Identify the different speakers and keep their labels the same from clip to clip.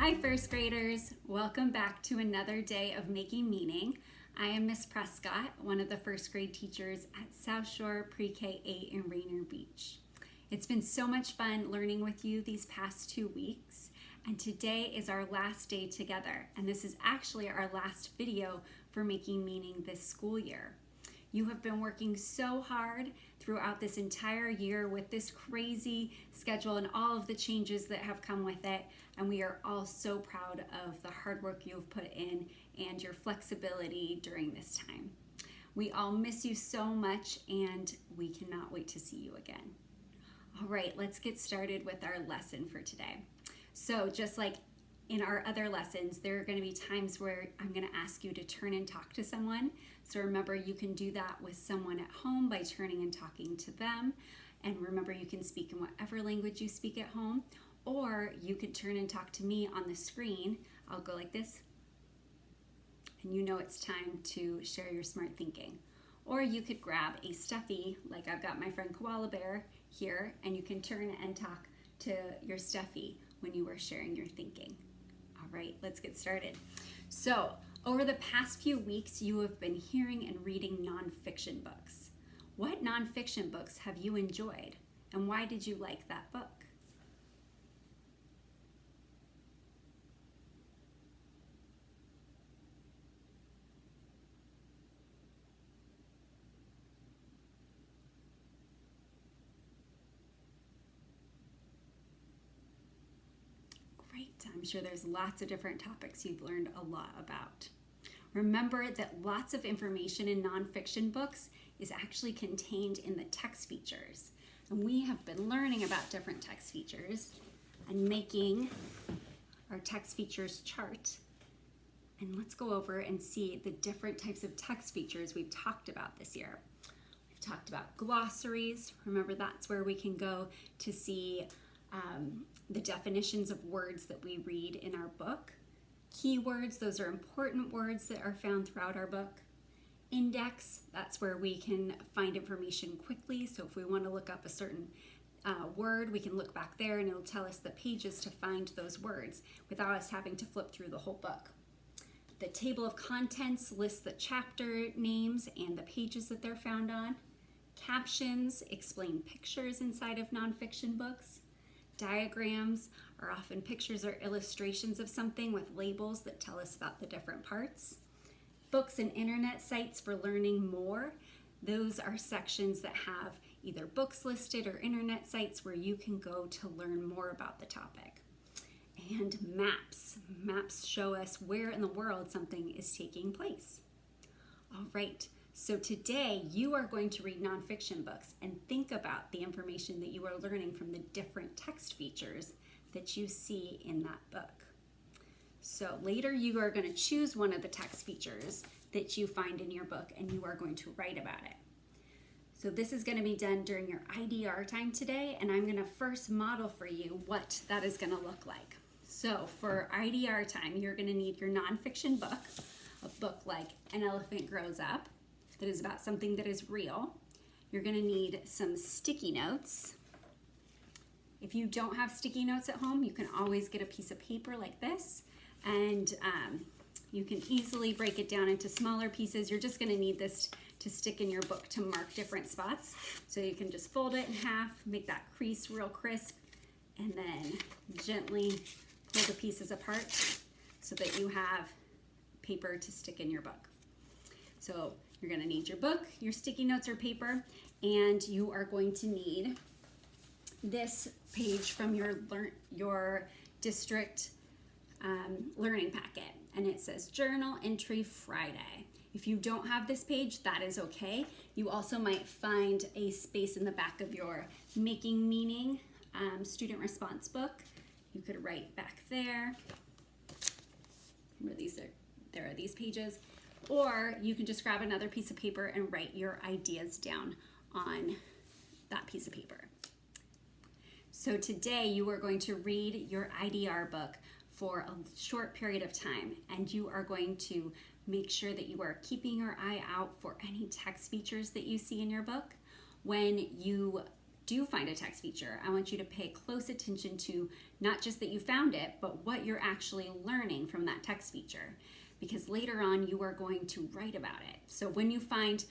Speaker 1: Hi first graders, welcome back to another day of Making Meaning. I am Miss Prescott, one of the first grade teachers at South Shore Pre-K 8 in Rainier Beach. It's been so much fun learning with you these past two weeks and today is our last day together and this is actually our last video for Making Meaning this school year. You have been working so hard throughout this entire year with this crazy schedule and all of the changes that have come with it. And we are all so proud of the hard work you've put in and your flexibility during this time. We all miss you so much and we cannot wait to see you again. All right, let's get started with our lesson for today. So just like in our other lessons, there are gonna be times where I'm gonna ask you to turn and talk to someone. So remember, you can do that with someone at home by turning and talking to them. And remember, you can speak in whatever language you speak at home, or you could turn and talk to me on the screen. I'll go like this, and you know it's time to share your smart thinking. Or you could grab a stuffy, like I've got my friend Koala Bear here, and you can turn and talk to your stuffy when you are sharing your thinking. Right, let's get started. So over the past few weeks, you have been hearing and reading nonfiction books. What nonfiction books have you enjoyed and why did you like that book? Great, I'm sure there's lots of different topics you've learned a lot about. Remember that lots of information in nonfiction books is actually contained in the text features. And we have been learning about different text features and making our text features chart. And let's go over and see the different types of text features we've talked about this year. We've talked about glossaries. Remember that's where we can go to see um, the definitions of words that we read in our book. Keywords, those are important words that are found throughout our book. Index, that's where we can find information quickly. So if we want to look up a certain uh, word, we can look back there and it'll tell us the pages to find those words without us having to flip through the whole book. The table of contents lists the chapter names and the pages that they're found on. Captions explain pictures inside of nonfiction books. Diagrams are often pictures or illustrations of something with labels that tell us about the different parts. Books and internet sites for learning more. Those are sections that have either books listed or internet sites where you can go to learn more about the topic. And maps. Maps show us where in the world something is taking place. All right, so today you are going to read nonfiction books and think about the information that you are learning from the different text features that you see in that book. So later you are going to choose one of the text features that you find in your book and you are going to write about it. So this is going to be done during your IDR time today and I'm going to first model for you what that is going to look like. So for IDR time you're going to need your nonfiction book, a book like An Elephant Grows Up that is about something that is real. You're going to need some sticky notes if you don't have sticky notes at home, you can always get a piece of paper like this and um, you can easily break it down into smaller pieces. You're just gonna need this to stick in your book to mark different spots. So you can just fold it in half, make that crease real crisp, and then gently pull the pieces apart so that you have paper to stick in your book. So you're gonna need your book, your sticky notes or paper, and you are going to need this page from your learn your district um, learning packet and it says journal entry Friday. If you don't have this page, that is okay. You also might find a space in the back of your Making Meaning um, student response book. You could write back there. Remember these are, there are these pages. Or you can just grab another piece of paper and write your ideas down on that piece of paper. So today you are going to read your IDR book for a short period of time and you are going to make sure that you are keeping your eye out for any text features that you see in your book. When you do find a text feature, I want you to pay close attention to not just that you found it, but what you're actually learning from that text feature. Because later on, you are going to write about it. So when you find,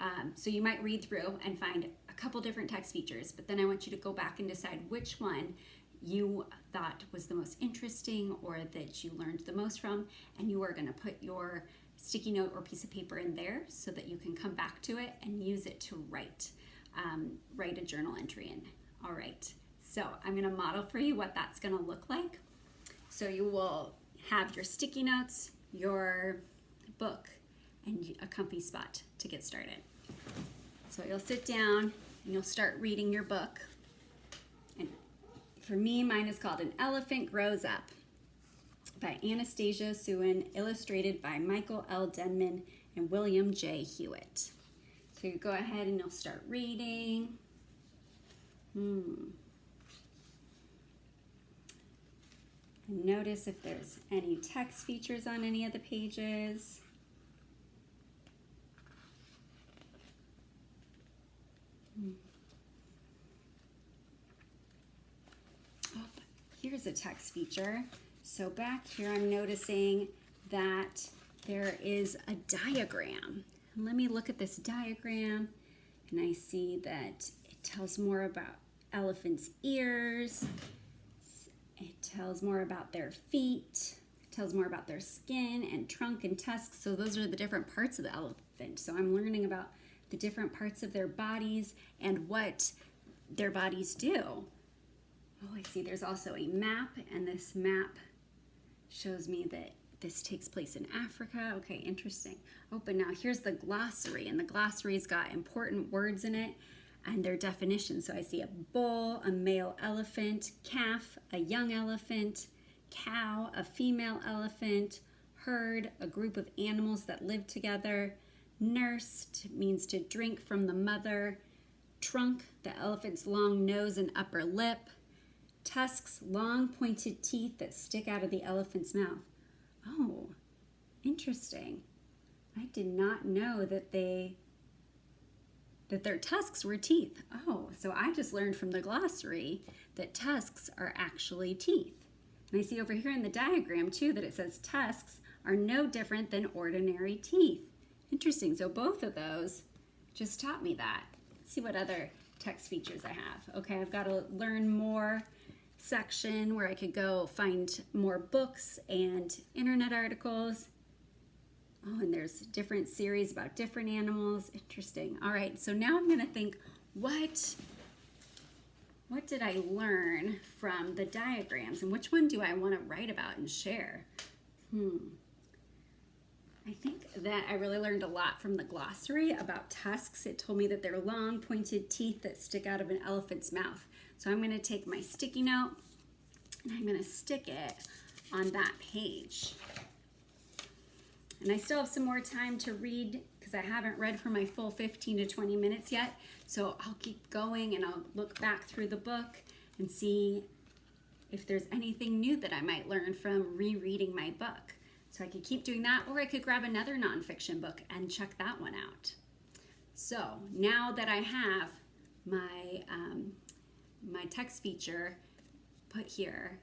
Speaker 1: um, so you might read through and find a couple different text features, but then I want you to go back and decide which one you thought was the most interesting or that you learned the most from, and you are going to put your sticky note or piece of paper in there so that you can come back to it and use it to write, um, write a journal entry in. All right, so I'm going to model for you what that's going to look like. So you will have your sticky notes, your book, and a comfy spot to get started. So you'll sit down and you'll start reading your book And for me, mine is called An Elephant Grows Up by Anastasia Suen, illustrated by Michael L. Denman and William J. Huiett. So you go ahead and you'll start reading. Hmm. Notice if there's any text features on any of the pages. Hmm. here's a text feature. So back here I'm noticing that there is a diagram. Let me look at this diagram and I see that it tells more about elephant's ears. It tells more about their feet. Tells more about their skin and trunk and tusks. So those are the different parts of the elephant. So I'm learning about the different parts of their bodies and what their bodies do. Oh, I see there's also a map, and this map shows me that this takes place in Africa. Okay, interesting. Oh, but now here's the glossary, and the glossary's got important words in it and their definitions. So I see a bull, a male elephant, calf, a young elephant, cow, a female elephant, herd, a group of animals that live together, nursed means to drink from the mother, trunk, the elephant's long nose and upper lip, tusks, long pointed teeth that stick out of the elephant's mouth. Oh, interesting. I did not know that they that their tusks were teeth. Oh, so I just learned from the glossary that tusks are actually teeth. And I see over here in the diagram too that it says tusks are no different than ordinary teeth. Interesting. So both of those just taught me that. Let's see what other text features I have. Okay, I've got to learn more section where I could go find more books and internet articles. Oh, and there's different series about different animals. Interesting. All right, so now I'm gonna think, what, what did I learn from the diagrams and which one do I wanna write about and share? Hmm. I think that I really learned a lot from the glossary about tusks. It told me that they're long pointed teeth that stick out of an elephant's mouth. So I'm gonna take my sticky note and I'm gonna stick it on that page. And I still have some more time to read because I haven't read for my full 15 to 20 minutes yet. So I'll keep going and I'll look back through the book and see if there's anything new that I might learn from rereading my book. So I could keep doing that or I could grab another nonfiction book and check that one out. So now that I have my um, my text feature put here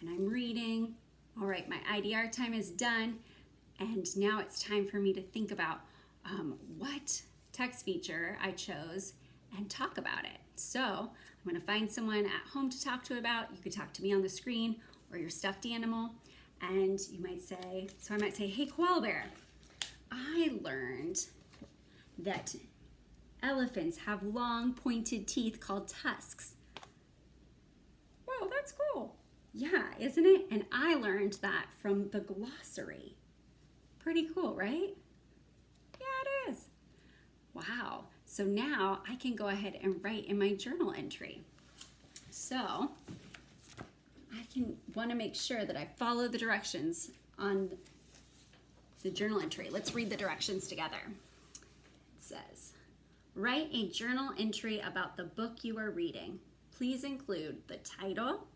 Speaker 1: and I'm reading. All right, my IDR time is done. And now it's time for me to think about um, what text feature I chose and talk about it. So I'm gonna find someone at home to talk to about. You could talk to me on the screen or your stuffed animal. And you might say, so I might say, hey, koala bear, I learned that elephants have long pointed teeth called tusks Well, that's cool. Yeah, isn't it? And I learned that from the glossary. Pretty cool, right? Yeah, it is. Wow. So now I can go ahead and write in my journal entry. So I can want to make sure that I follow the directions on the journal entry. Let's read the directions together. It says, write a journal entry about the book you are reading please include the title,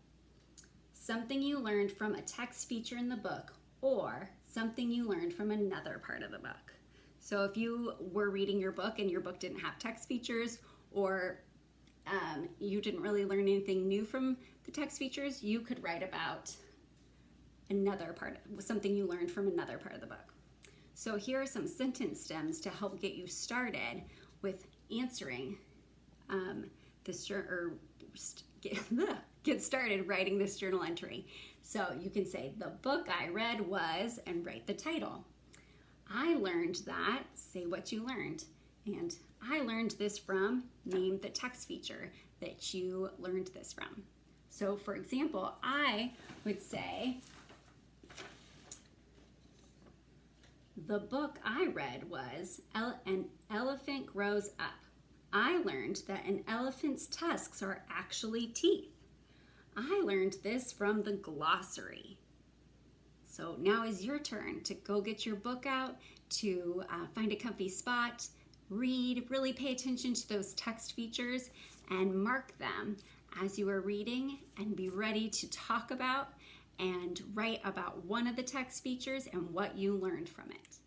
Speaker 1: something you learned from a text feature in the book, or something you learned from another part of the book. So if you were reading your book and your book didn't have text features, or um, you didn't really learn anything new from the text features, you could write about another part, something you learned from another part of the book. So here are some sentence stems to help get you started with answering um, this or get, get started writing this journal entry. So you can say, the book I read was, and write the title. I learned that, say what you learned. And I learned this from, name the text feature that you learned this from. So for example, I would say, the book I read was An Elephant Grows Up. I learned that an elephant's tusks are actually teeth. I learned this from the glossary. So now is your turn to go get your book out, to uh, find a comfy spot, read, really pay attention to those text features and mark them as you are reading and be ready to talk about and write about one of the text features and what you learned from it.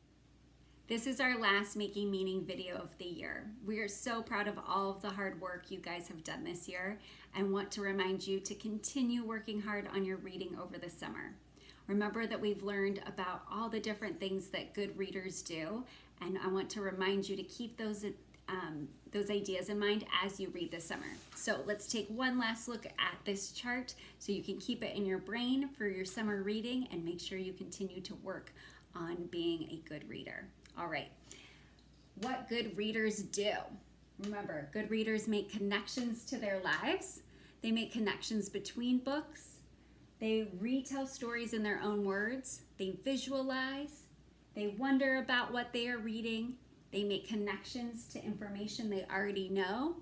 Speaker 1: This is our last Making Meaning video of the year. We are so proud of all of the hard work you guys have done this year and want to remind you to continue working hard on your reading over the summer. Remember that we've learned about all the different things that good readers do, and I want to remind you to keep those um, those ideas in mind as you read this summer. So let's take one last look at this chart so you can keep it in your brain for your summer reading and make sure you continue to work on being a good reader. All right, what good readers do. Remember, good readers make connections to their lives. They make connections between books they retell stories in their own words. They visualize. They wonder about what they are reading. They make connections to information they already know.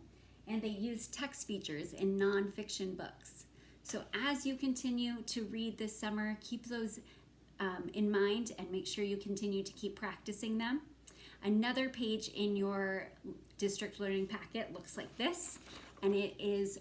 Speaker 1: And they use text features in nonfiction books. So as you continue to read this summer, keep those um, in mind and make sure you continue to keep practicing them. Another page in your district learning packet looks like this, and it is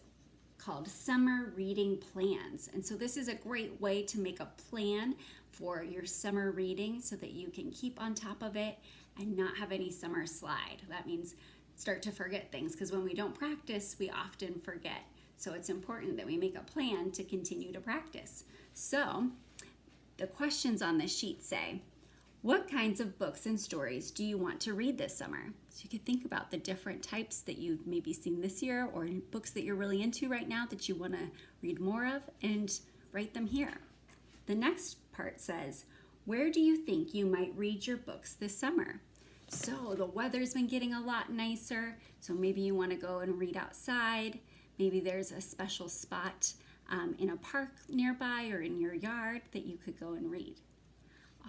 Speaker 1: called Summer Reading Plans. And so this is a great way to make a plan for your summer reading so that you can keep on top of it and not have any summer slide. That means start to forget things because when we don't practice, we often forget. So it's important that we make a plan to continue to practice. So the questions on the sheet say, what kinds of books and stories do you want to read this summer? So you could think about the different types that you've maybe seen this year or books that you're really into right now that you want to read more of and write them here. The next part says, where do you think you might read your books this summer? So the weather's been getting a lot nicer, so maybe you want to go and read outside. Maybe there's a special spot um, in a park nearby or in your yard that you could go and read.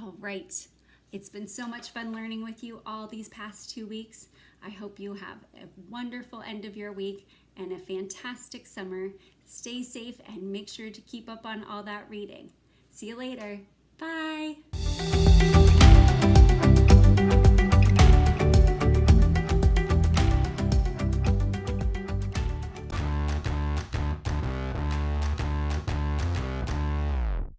Speaker 1: All right, it's been so much fun learning with you all these past two weeks. I hope you have a wonderful end of your week and a fantastic summer. Stay safe and make sure to keep up on all that reading. See you later. Bye.